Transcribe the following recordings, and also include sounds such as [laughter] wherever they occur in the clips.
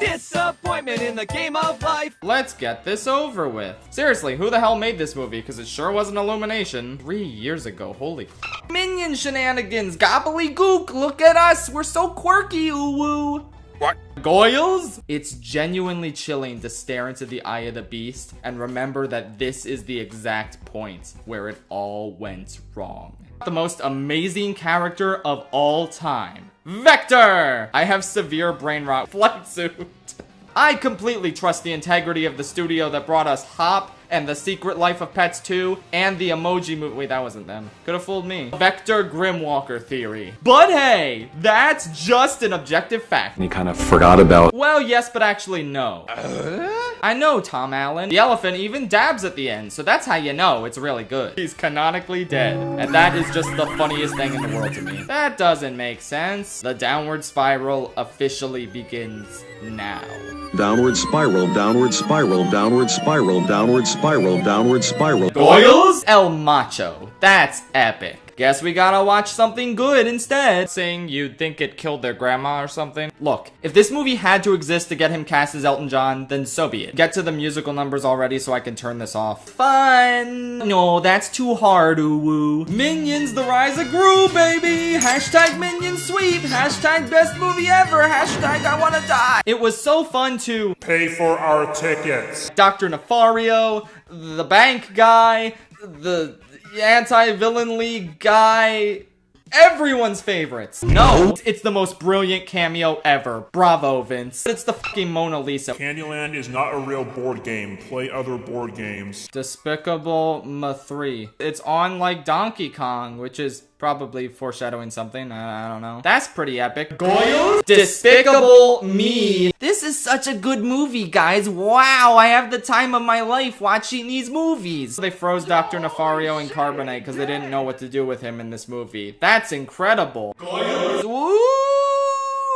Disappointment in the game of life. Let's get this over with. Seriously, who the hell made this movie? Because it sure wasn't Illumination. Three years ago, holy Minion shenanigans, gobbledygook, look at us, we're so quirky, ooh woo. What? Goyles? It's genuinely chilling to stare into the eye of the beast and remember that this is the exact point where it all went wrong. The most amazing character of all time. Vector! I have severe brain rot [laughs] flight suit. I completely trust the integrity of the studio that brought us Hop and The Secret Life of Pets 2 and the Emoji Movie. Wait, that wasn't them. Could have fooled me. Vector Grimwalker theory. But hey, that's just an objective fact. And he kind of forgot about. Well, yes, but actually no. Uh? I know, Tom Allen. The elephant even dabs at the end, so that's how you know it's really good. He's canonically dead, and that is just the funniest thing in the world to me. That doesn't make sense. The downward spiral officially begins now. Downward spiral, downward spiral, downward spiral, downward spiral, downward spiral. Goyles? El Macho. That's epic. Guess we gotta watch something good instead. Saying you'd think it killed their grandma or something. Look, if this movie had to exist to get him cast as Elton John, then so be it. Get to the musical numbers already so I can turn this off. Fun! No, that's too hard, ooh woo. Minions, the rise of Gru, baby! Hashtag Minion Sweep! Hashtag best movie ever! Hashtag I wanna die! It was so fun to Pay for our tickets. Dr. Nefario, the bank guy, the anti-villain league guy, everyone's favorites. No, it's the most brilliant cameo ever. Bravo, Vince. It's the fucking Mona Lisa. Candyland is not a real board game. Play other board games. Despicable Me 3. It's on like Donkey Kong, which is probably foreshadowing something. I, I don't know. That's pretty epic. Goyles? Despicable Me. This is such a good movie, guys. Wow, I have the time of my life watching these movies. They froze Dr. Nefario in carbonite because they didn't know what to do with him in this movie. That's incredible. Goyles?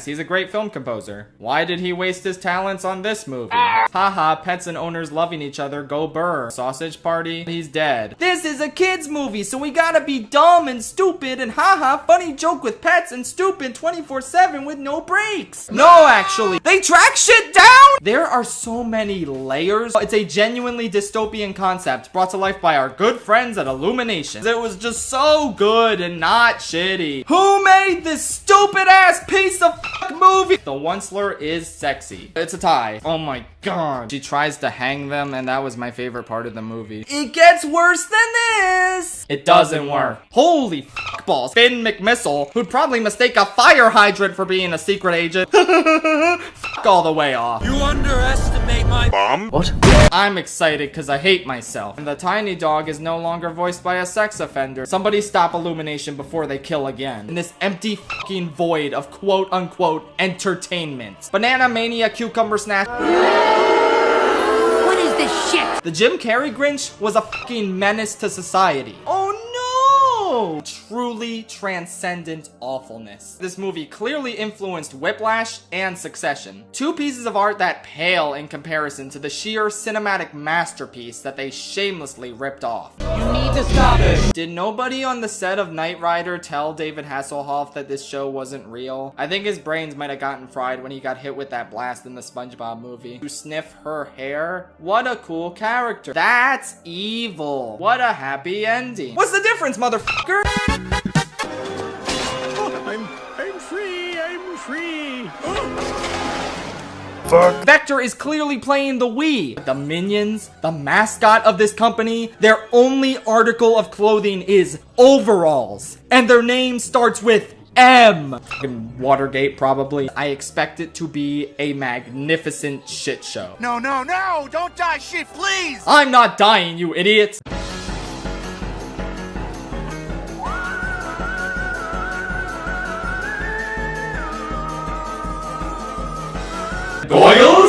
He's a great film composer. Why did he waste his talents on this movie? Ah. Haha, pets and owners loving each other, go burr. Sausage party, he's dead. This is a kid's movie, so we gotta be dumb and stupid and haha, funny joke with pets and stupid 24-7 with no breaks. No, actually, they track shit down! There are so many layers. It's a genuinely dystopian concept brought to life by our good friends at Illumination. It was just so good and not shitty. Who made this stupid ass piece of movie. The Onceler is sexy. It's a tie. Oh my god. She tries to hang them and that was my favorite part of the movie. It gets worse than this. It doesn't work. Holy balls. Finn McMissile, who'd probably mistake a fire hydrant for being a secret agent. [laughs] fuck all the way off. You underestimate my Bomb? What? I'm excited because I hate myself. And the tiny dog is no longer voiced by a sex offender. Somebody stop Illumination before they kill again. In this empty fucking void of quote unquote entertainment. Banana Mania Cucumber Snack. What is this shit? The Jim Carrey Grinch was a fucking menace to society. Oh no! Truly transcendent awfulness. This movie clearly influenced Whiplash and Succession. Two pieces of art that pale in comparison to the sheer cinematic masterpiece that they shamelessly ripped off. You need to stop it. Did nobody on the set of Knight Rider tell David Hasselhoff that this show wasn't real? I think his brains might have gotten fried when he got hit with that blast in the SpongeBob movie. To sniff her hair? What a cool character. That's evil. What a happy ending. What's the difference, motherfucker? Oh, I'm I'm free. I'm free. Oh. Fuck. Vector is clearly playing the Wii. The minions, the mascot of this company, their only article of clothing is overalls. And their name starts with M. Fucking Watergate, probably. I expect it to be a magnificent shit show. No, no, no! Don't die shit, please! I'm not dying, you idiots!